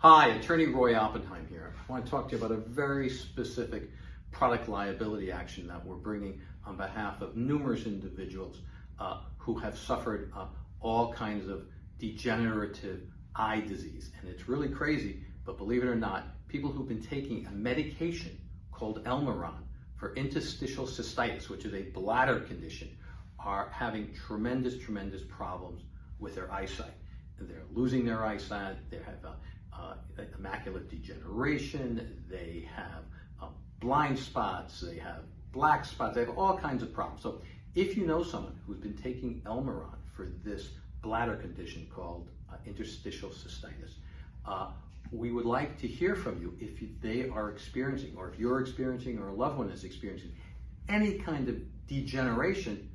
Hi, Attorney Roy Oppenheim here. I want to talk to you about a very specific product liability action that we're bringing on behalf of numerous individuals uh, who have suffered uh, all kinds of degenerative eye disease. And it's really crazy, but believe it or not, people who've been taking a medication called Elmiron for interstitial cystitis, which is a bladder condition, are having tremendous, tremendous problems with their eyesight. They're losing their eyesight, they have uh, uh, macular degeneration, they have uh, blind spots, they have black spots, they have all kinds of problems. So if you know someone who's been taking Elmiron for this bladder condition called uh, interstitial cystitis, uh, we would like to hear from you if they are experiencing, or if you're experiencing, or a loved one is experiencing any kind of degeneration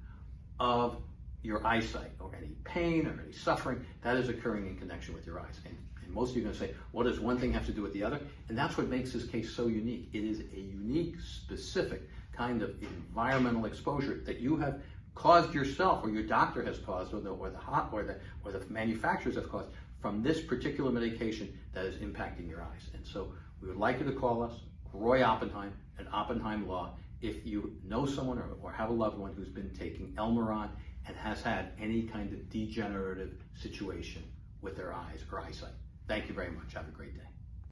of your eyesight, or any pain, or any suffering that is occurring in connection with your eyes. And, and most of you are going to say, what does one thing have to do with the other? And that's what makes this case so unique. It is a unique, specific kind of environmental exposure that you have caused yourself, or your doctor has caused, or the or the hot, or the or the manufacturers have caused from this particular medication that is impacting your eyes. And so we would like you to call us, Roy Oppenheim, at Oppenheim Law, if you know someone or, or have a loved one who's been taking Elmiron and has had any kind of degenerative situation with their eyes or eyesight. Thank you very much. Have a great day.